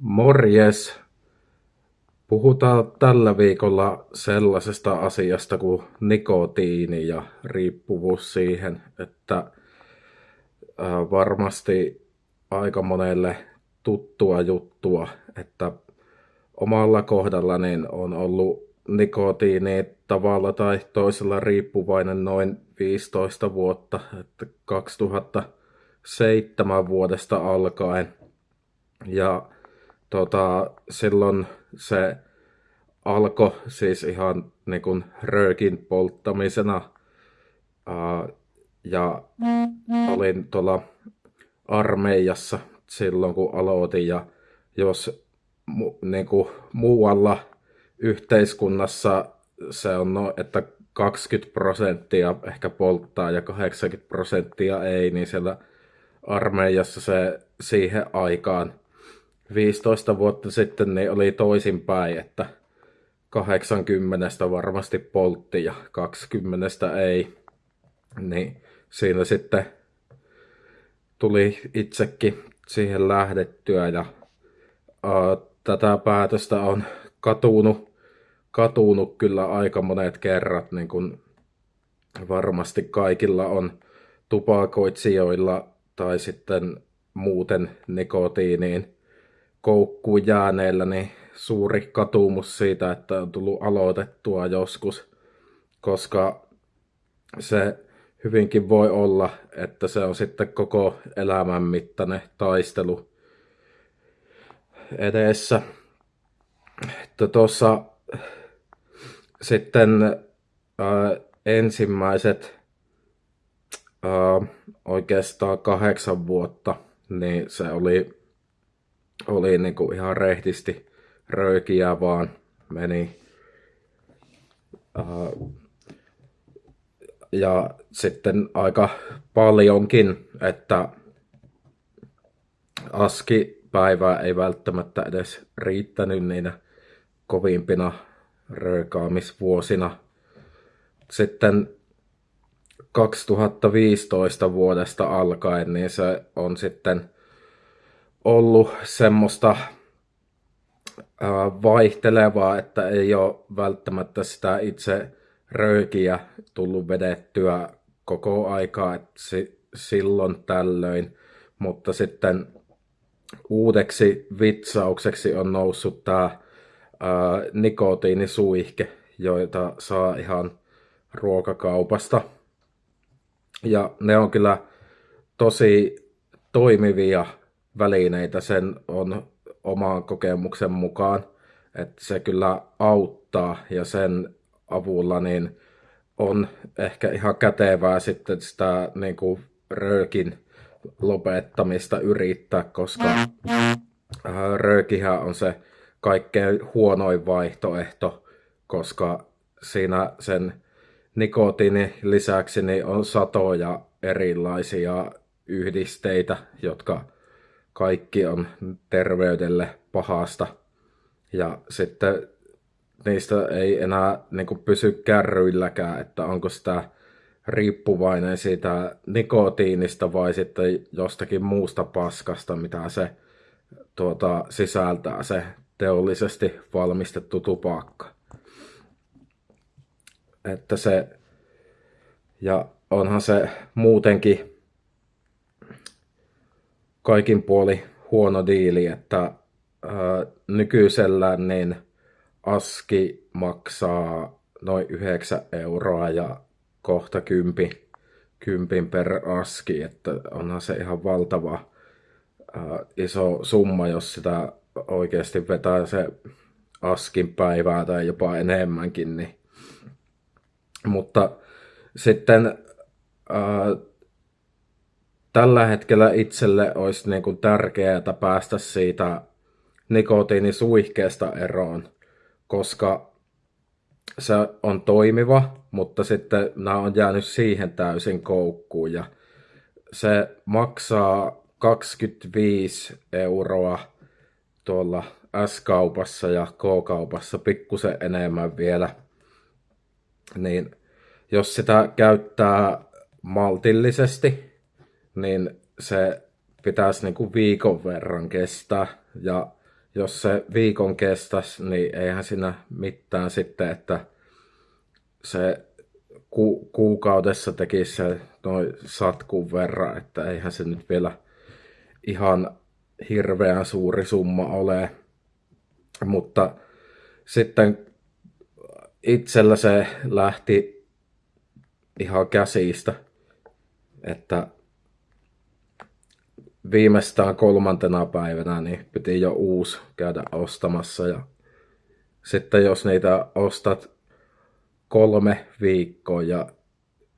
Morjes! Puhutaan tällä viikolla sellaisesta asiasta kuin nikotiini ja riippuvuus siihen, että varmasti aika monelle tuttua juttua, että omalla kohdalla niin on ollut nikotiini tavalla tai toisella riippuvainen noin 15 vuotta, että 2007 vuodesta alkaen. Ja tota, silloin se alkoi siis ihan niin kuin röökin polttamisena. Uh, ja olin tuolla armeijassa silloin kun aloitin ja jos mu, niin kuin muualla yhteiskunnassa se on, no, että 20 prosenttia ehkä polttaa ja 80 prosenttia ei, niin siellä armeijassa se siihen aikaan 15 vuotta sitten niin oli toisinpäin, että 80 varmasti poltti ja 20 ei. Niin siinä sitten tuli itsekin siihen lähdettyä ja uh, tätä päätöstä on katunut, katunut kyllä aika monet kerrat, niin kuin varmasti kaikilla on tupakoitsijoilla tai sitten muuten nikotiiniin koukkuun jääneillä niin suuri katumus siitä, että on tullut aloitettua joskus, koska se hyvinkin voi olla, että se on sitten koko elämän mittainen taistelu edessä. Tuossa sitten ää, ensimmäiset ää, oikeastaan kahdeksan vuotta, niin se oli oli niin kuin ihan rehtisti röökiä vaan meni. Uh, ja sitten aika paljonkin, että askipäivää ei välttämättä edes riittänyt niinä kovimpina röökaamisvuosina. Sitten 2015 vuodesta alkaen, niin se on sitten ollut semmoista vaihtelevaa, että ei ole välttämättä sitä itse röökiä tullut vedettyä koko aikaa, että silloin tällöin, mutta sitten uudeksi vitsaukseksi on noussut tämä nikotiinisuihke, joita saa ihan ruokakaupasta. Ja ne on kyllä tosi toimivia välineitä sen on oman kokemuksen mukaan, että se kyllä auttaa ja sen avulla niin on ehkä ihan kätevää sitten sitä niin kuin röökin lopettamista yrittää, koska äh, röökihän on se kaikkein huonoin vaihtoehto, koska siinä sen nikotiinin lisäksi niin on satoja erilaisia yhdisteitä, jotka kaikki on terveydelle pahasta. Ja sitten niistä ei enää niin kuin pysy kärryilläkään, että onko sitä riippuvainen siitä nikotiinista vai sitten jostakin muusta paskasta, mitä se tuota, sisältää se teollisesti valmistettu tupakka. Että se, ja onhan se muutenkin kaikin puoli huono diili, että ää, nykyisellään niin aski maksaa noin 9 euroa ja kohta kympi, kympin per aski, että onhan se ihan valtava ää, iso summa, jos sitä oikeasti vetää se askin päivää tai jopa enemmänkin. Niin. Mutta sitten ää, tällä hetkellä itselle olisi niin kuin tärkeää päästä siitä nikotiinisuihkeesta eroon, koska se on toimiva, mutta sitten nämä on jäänyt siihen täysin koukkuun ja se maksaa 25 euroa tuolla S-kaupassa ja K-kaupassa pikkusen enemmän vielä. Niin jos sitä käyttää maltillisesti, niin se pitäisi niin kuin viikon verran kestää. Ja jos se viikon kestäisi, niin eihän siinä mitään sitten, että se ku, kuukaudessa tekisi se noin satkuun verran, että eihän se nyt vielä ihan hirveän suuri summa ole. Mutta sitten itsellä se lähti ihan käsistä, että viimeistään kolmantena päivänä niin piti jo uusi käydä ostamassa ja sitten jos niitä ostat kolme viikkoa ja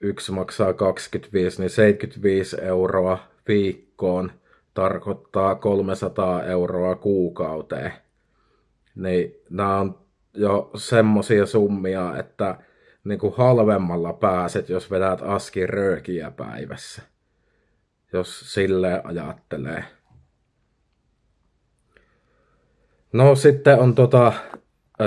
yksi maksaa 25, niin 75 euroa viikkoon tarkoittaa 300 euroa kuukauteen. Niin nämä on jo semmosia summia, että niin kuin halvemmalla pääset, jos vedät askin röökiä päivässä. Jos sille ajattelee. No sitten on tota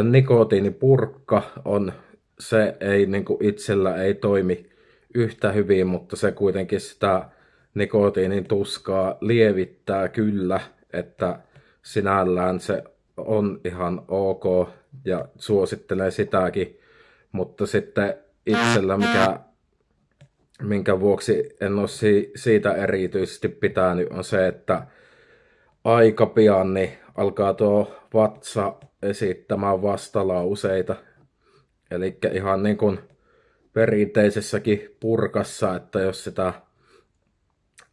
nikotiinipurkka on se ei niin kuin itsellä ei toimi yhtä hyvin, mutta se kuitenkin sitä nikotiinin tuskaa lievittää kyllä, että sinällään se on ihan ok ja suosittelee sitäkin, mutta sitten itsellä, mikä, minkä vuoksi en ole si, siitä erityisesti pitänyt, on se, että aika pian niin alkaa tuo vatsa esittämään vastalauseita Eli ihan niin kuin perinteisessäkin purkassa, että jos sitä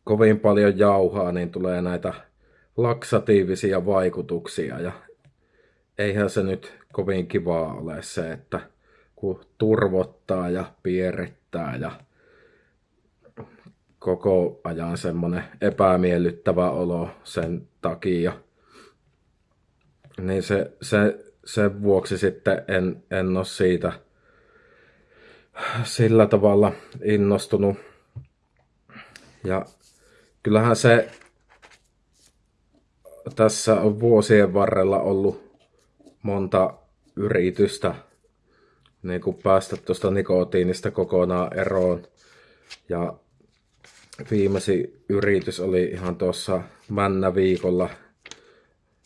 kovin paljon jauhaa, niin tulee näitä laksatiivisia vaikutuksia. Ja eihän se nyt kovin kivaa ole se, että kun turvottaa ja pierittää ja koko ajan semmoinen epämiellyttävä olo sen takia. Niin se, se sen vuoksi sitten en, en ole siitä sillä tavalla innostunut. Ja kyllähän se tässä on vuosien varrella ollut monta yritystä niin kuin päästä tuosta nikotiinista kokonaan eroon. Ja viimeisin yritys oli ihan tuossa männä viikolla.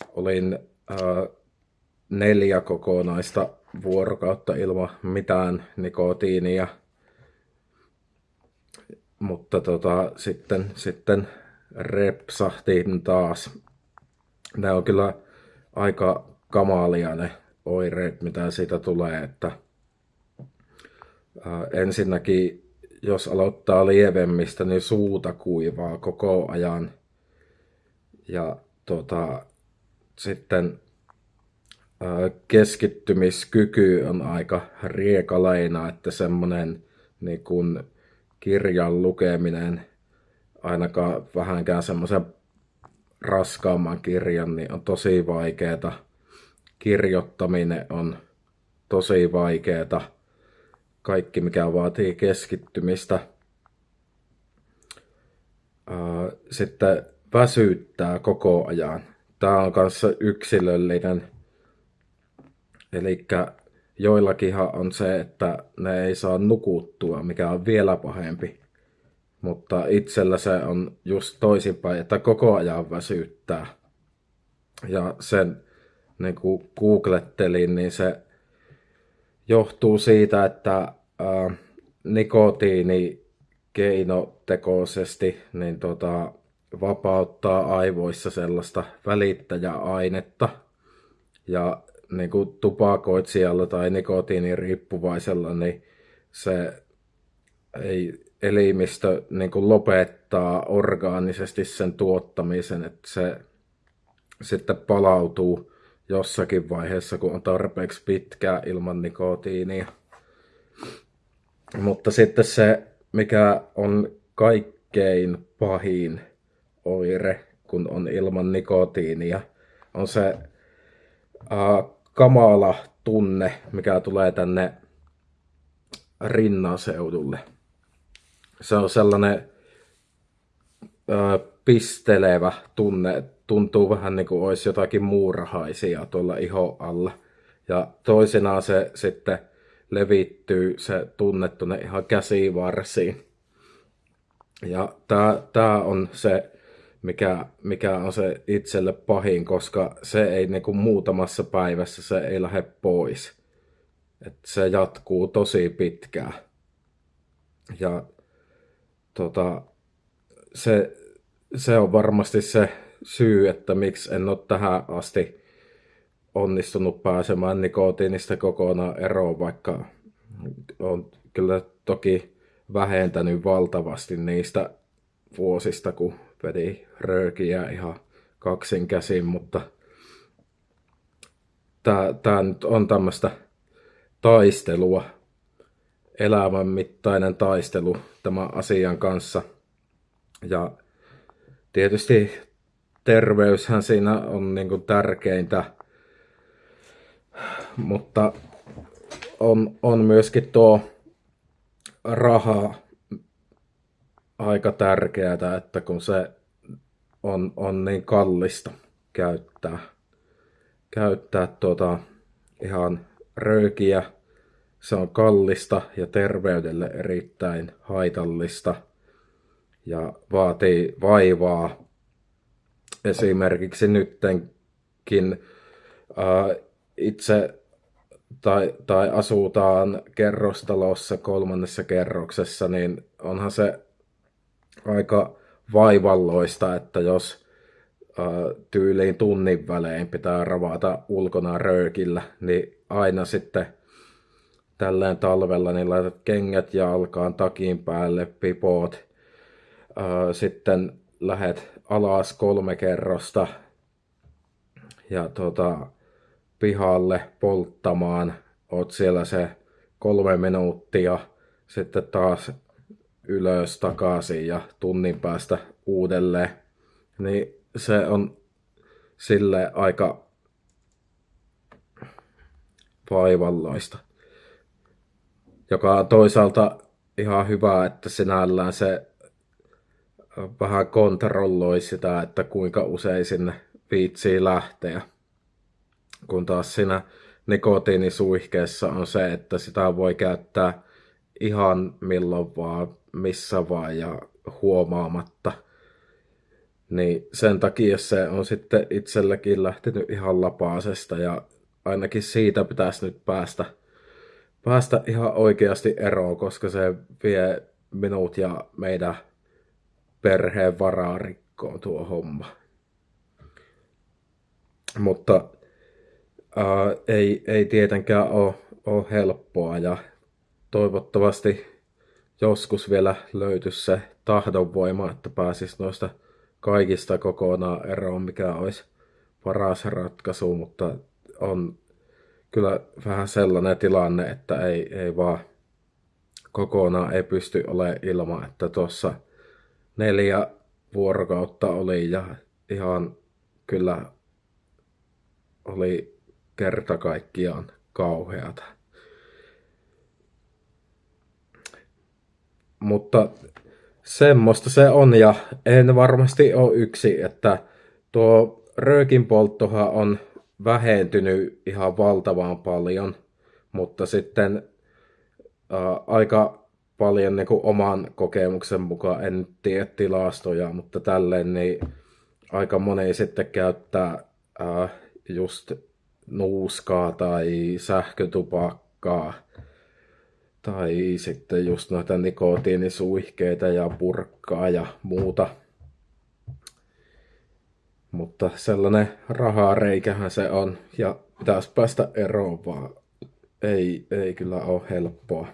Olin ää, neljä kokonaista vuorokautta ilman mitään nikotiinia. Mutta tota, sitten, sitten repsahtiin taas. Ne on kyllä aika kamalia ne oireet, mitä siitä tulee. Että, ää, ensinnäkin, jos aloittaa lievemmistä, niin suuta kuivaa koko ajan. Ja tota, sitten keskittymiskyky on aika riekaleina, että semmoinen niin kuin kirjan lukeminen, ainakaan vähänkään semmoisen raskaamman kirjan, niin on tosi vaikeeta. Kirjoittaminen on tosi vaikeeta. Kaikki, mikä vaatii keskittymistä. Sitten väsyttää koko ajan. Tämä on kanssa yksilöllinen Eli joillakinhan on se, että ne ei saa nukuttua, mikä on vielä pahempi. Mutta itsellä se on just toisinpäin, että koko ajan väsyttää. Ja sen niin kuin googlettelin, niin se johtuu siitä, että ää, nikotiini keinotekoisesti niin tota, vapauttaa aivoissa sellaista välittäjäainetta. Ja niin kuin tupakoitsijalla tai nikotiiniriippuvaisella, niin se ei elimistö niin kuin lopettaa orgaanisesti sen tuottamisen, että se sitten palautuu jossakin vaiheessa, kun on tarpeeksi pitkää ilman nikotiinia. Mutta sitten se, mikä on kaikkein pahin oire, kun on ilman nikotiinia, on se uh, kamala tunne, mikä tulee tänne rinnaseudulle. Se on sellainen ö, pistelevä tunne, tuntuu vähän niin kuin olisi jotakin muurahaisia tuolla iho alla. Ja toisinaan se sitten levittyy se tunne tuonne ihan käsivarsiin. Ja tämä on se, mikä, mikä on se itselle pahin, koska se ei niin kuin muutamassa päivässä se ei lähde pois. Et se jatkuu tosi pitkään. Ja tota, se, se on varmasti se syy, että miksi en ole tähän asti onnistunut pääsemään nikotiinista kokonaan eroon, vaikka on kyllä toki vähentänyt valtavasti niistä vuosista, kun vedi röökiä ihan kaksin käsin, mutta tämä nyt on tämmöistä taistelua, elämän mittainen taistelu tämän asian kanssa. Ja tietysti terveyshän siinä on niin kuin tärkeintä, mutta on, on myöskin tuo raha aika tärkeää, että kun se on, on niin kallista käyttää, käyttää tuota ihan röökiä, se on kallista ja terveydelle erittäin haitallista ja vaatii vaivaa. Esimerkiksi nyttenkin ää, itse tai, tai asutaan kerrostalossa kolmannessa kerroksessa, niin onhan se aika vaivalloista, että jos ää, tyyliin tunnin välein pitää ravata ulkona röökillä, niin aina sitten tälleen talvella niin laitat kengät jalkaan, takin päälle, pipot, ää, sitten lähet alas kolme kerrosta. Ja tota, pihalle polttamaan, oot siellä se kolme minuuttia, sitten taas ylös takaisin ja tunnin päästä uudelleen, niin se on sille aika vaivalloista. Joka on toisaalta ihan hyvä, että sinällään se vähän kontrolloi sitä, että kuinka usein sinne viitsii lähteä. Kun taas siinä nikotiinisuihkeessa on se, että sitä voi käyttää ihan milloin vaan, missä vaan ja huomaamatta. Niin sen takia se on sitten itselläkin lähtenyt ihan lapaasesta ja ainakin siitä pitäisi nyt päästä, päästä ihan oikeasti eroon, koska se vie minut ja meidän perheen varaa rikkoon tuo homma. Mutta ää, ei, ei tietenkään ole, ole helppoa ja toivottavasti joskus vielä löytyisi se tahdonvoima, että pääsis noista kaikista kokonaan eroon, mikä olisi paras ratkaisu, mutta on kyllä vähän sellainen tilanne, että ei, ei vaan kokonaan ei pysty olemaan ilman, että tuossa neljä vuorokautta oli ja ihan kyllä oli kerta kaikkiaan kauheata. Mutta semmoista se on ja en varmasti ole yksi, että tuo röökin polttohan on vähentynyt ihan valtavan paljon, mutta sitten ää, aika paljon niin kuin oman kokemuksen mukaan, en tiedä tilastoja, mutta tälleen niin aika moni sitten käyttää ää, just nuuskaa tai sähkötupakkaa tai sitten just noita nikotiinisuihkeita ja purkkaa ja muuta. Mutta sellainen rahareikähän se on ja pitäisi päästä eroon, vaan ei, ei kyllä ole helppoa.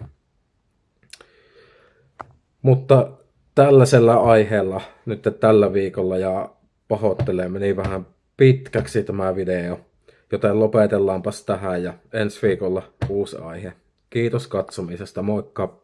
Mutta tällaisella aiheella nyt tällä viikolla ja pahoittelee meni vähän pitkäksi tämä video, joten lopetellaanpas tähän ja ensi viikolla uusi aihe. Kiitos katsomisesta, moikka!